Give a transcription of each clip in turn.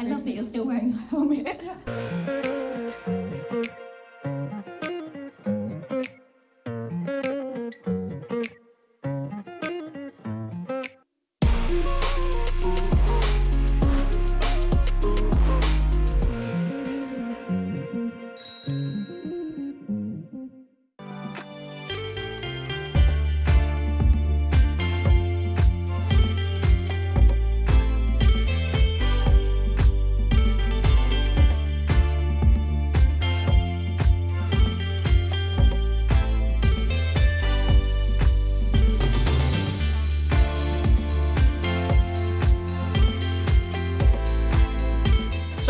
I love that you're still wearing a helmet.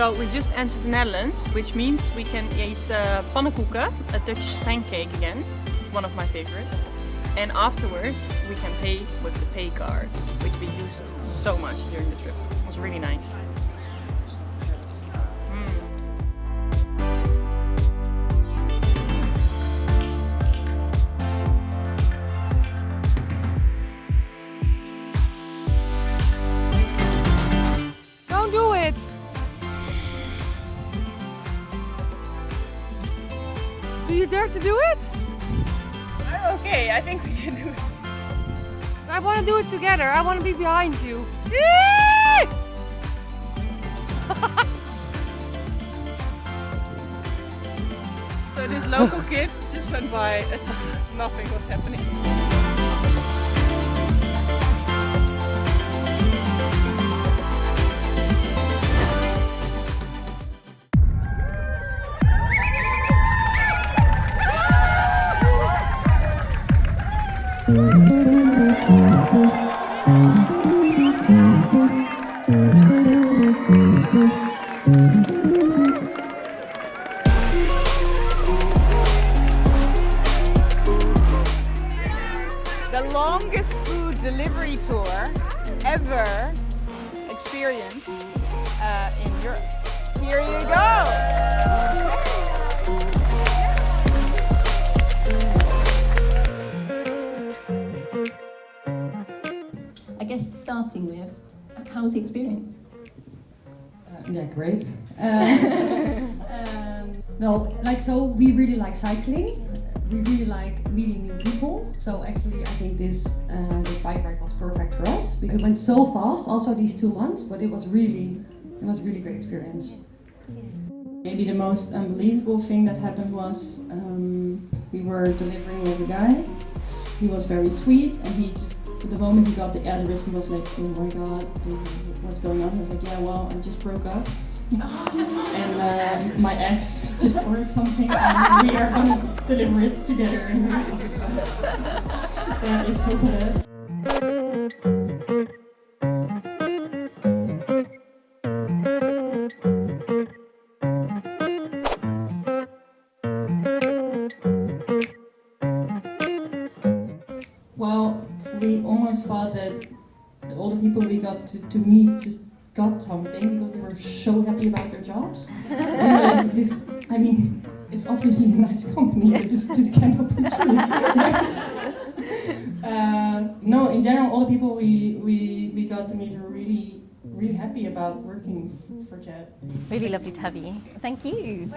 So we just entered the Netherlands, which means we can eat uh, pannenkoeken, a Dutch pancake again, one of my favorites. And afterwards we can pay with the pay cards, which we used so much during the trip. It was really nice. You dare to do it? I'm okay, I think we can do it. I want to do it together. I want to be behind you. So this local kid just went by as if nothing was happening. The longest food delivery tour ever experienced uh, in Europe. Here you go! Guess starting with, how was the experience? Uh, yeah, great. Uh, um, no, like so we really like cycling. We really like meeting new people. So actually, I think this uh, the bike ride was perfect for us. It went so fast, also these two months, but it was really, it was a really great experience. Maybe the most unbelievable thing that happened was um, we were delivering with a guy. He was very sweet and he just, the moment he got the address, he was like, oh my god, what's going on? I was like, yeah, well, I just broke up. and uh, my ex just ordered something and we are gonna deliver it together. That is so bad. We almost thought that all the people we got to, to meet just got something because they were so happy about their jobs. and, uh, this, I mean, it's obviously a nice company, but this, this cannot be true. right? uh, no, in general, all the people we, we, we got to meet were really, really happy about working for Jet. Really lovely to have you. Thank you.